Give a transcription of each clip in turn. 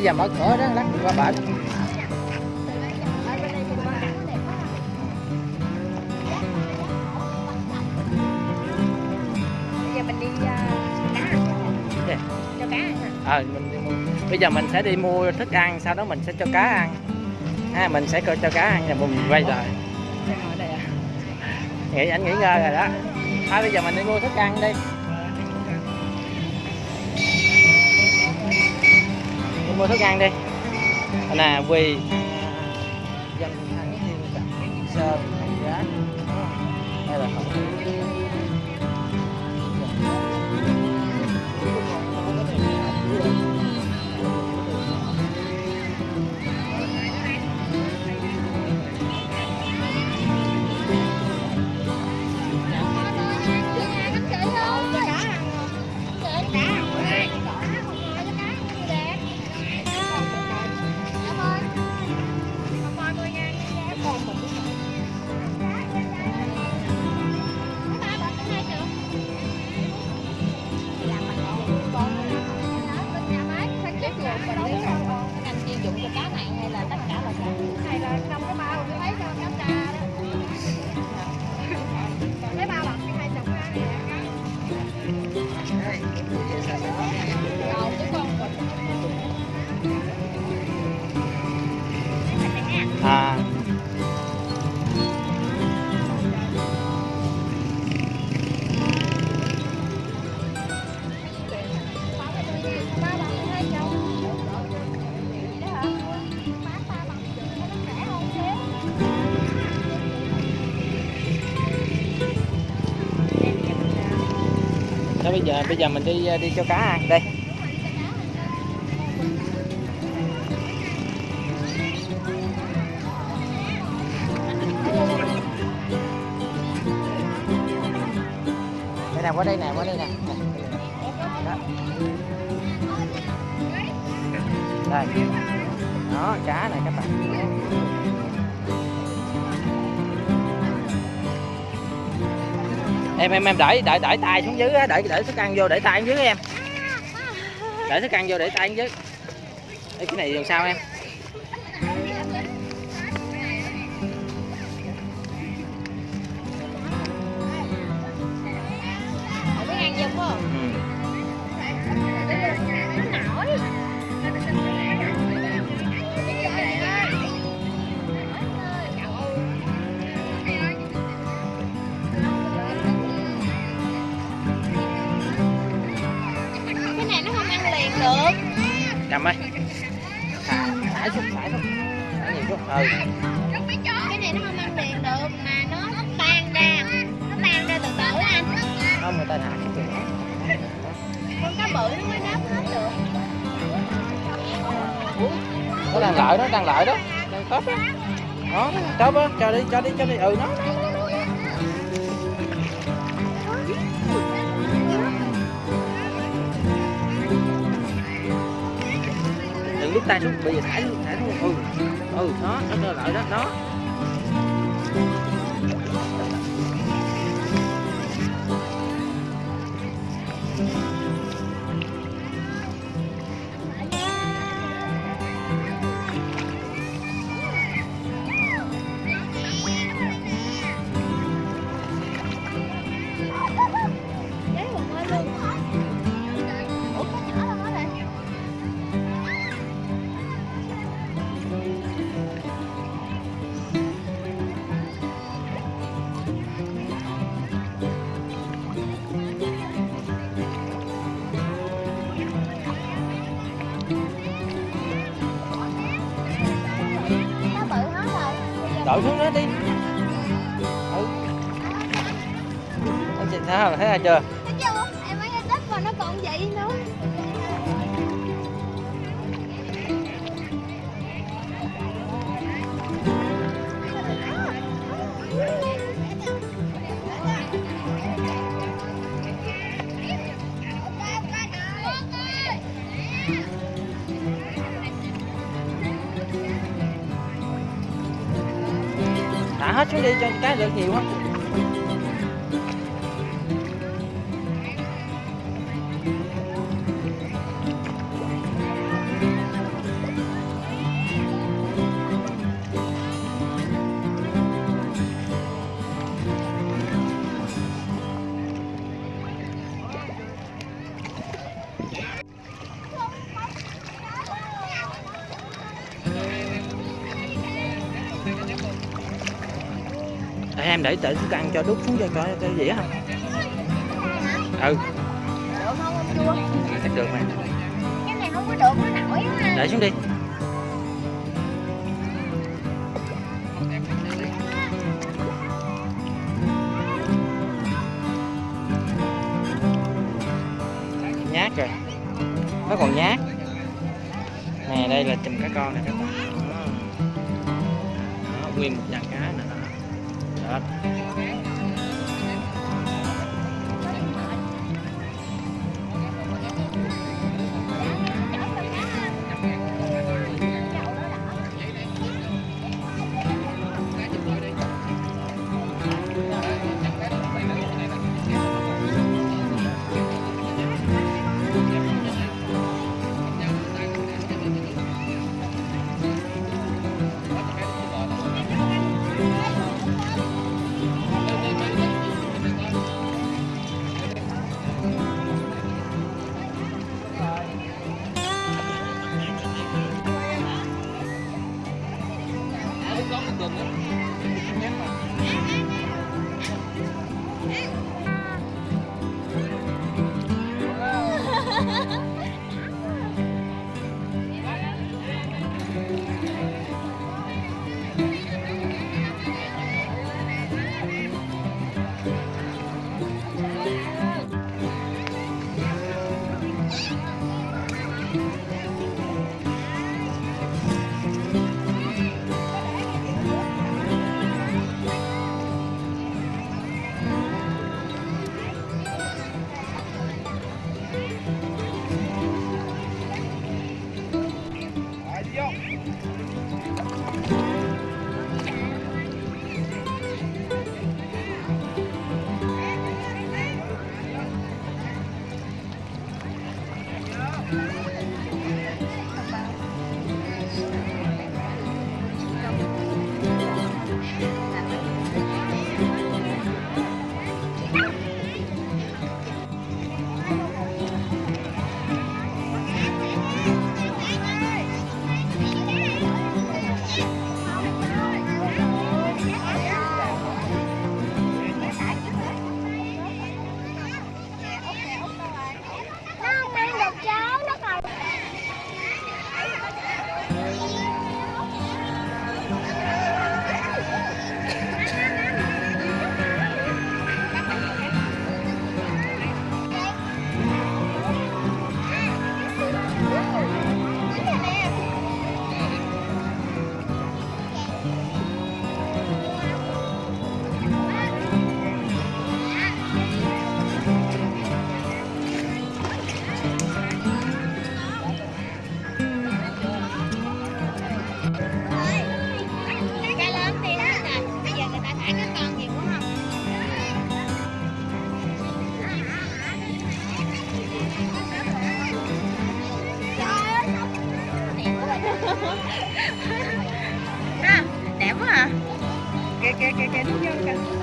Bây giờ mở cửa đó qua bển. Giờ mình ăn hả? Ờ mình đi mua. Bây giờ mình sẽ đi mua thức ăn sau đó mình sẽ cho cá ăn. Ha, mình sẽ cho cá ăn và mình quay lại. À? Nghĩ anh nghỉ ngơi rồi đó. Thôi bây giờ mình đi mua thức ăn đi. Mua thức ăn đi. Nè quỳ dành thắng thiên cặp sơn đó bây giờ bây giờ mình đi ờ, đi cho cá ăn. Đây. Đây nè, qua đây nè, qua đây nè. Đó đây. Đó, cá này các bạn. Em em em đẩy đẩy đẩy tay xuống dưới á đẩy thức ăn vô để tay xuống dưới em. Để thức ăn vô để tay xuống dưới. Ê, cái này làm sao em? Cầm ơi thả thả xuống thả xuống thả nhiều xuống ừ Cái này nó không ăn liền được mà nó tan ra. Nó tan ra từ từ anh. không người ta thả chừng đó. Con cá bự nó mới đáp hết được. nó đang lợi đó đang lợi đó đang tốt đó đó tốt đó cho đi cho đi cho đi ừ nó tay xuống bây giờ thả luôn thả luôn ừ. Ừ nó nó cho lợi đó nó đổi xuống đó đi. Ừ. Anh chị thấy thấy ai chưa? Hết xuống đi cho cái được nhiều á. Em để để thức ăn cho đút xuống cho cho cho dĩa không ừ. Được không ông chua chắc được mà. Cái này không có được nó nổi á để xuống đi. Nhát rồi. Nó còn nhát. Nè, đây là chùm cá con này các bạn. Nguyên một dàn cá kìa kìa kìa kìa đúng vô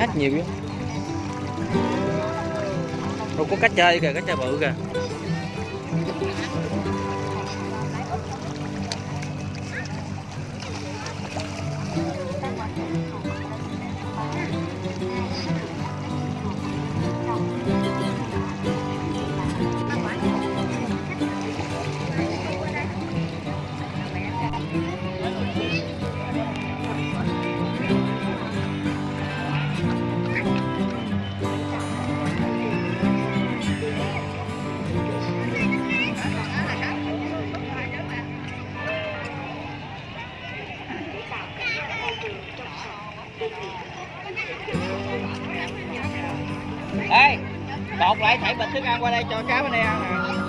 để hết nhiều chứ Đâu có cá chơi kìa cá chơi bự kìa. Lột lại thảy bịch thức ăn qua đây cho cá bên đây ăn nè.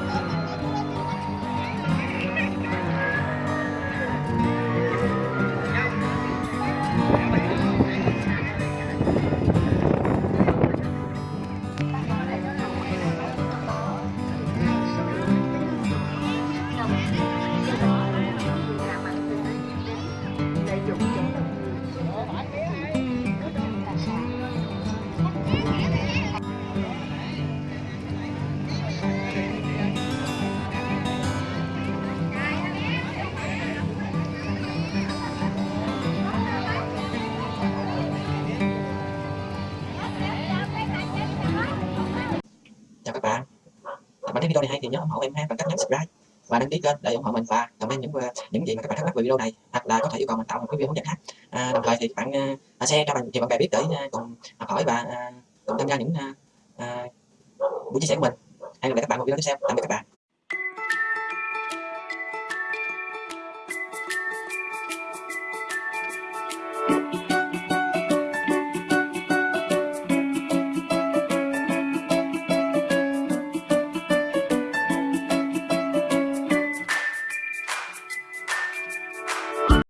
Video này hay thì nhớ ủng hộ em ha bằng cách nhấn subscribe và đăng ký kênh để ủng hộ mình và comment những à, những gì mà các bạn thắc mắc về video này hoặc là có thể yêu cầu mình tạo một cái video hướng dẫn khác. À, đồng thời thì bạn uh, share cho bạn nhiều bạn bè biết để uh, cùng học hỏi và uh, cùng tham gia những uh, uh, buổi chia sẻ của mình. Hẹn gặp lại các bạn một video tiếp theo. Tạm biệt các bạn.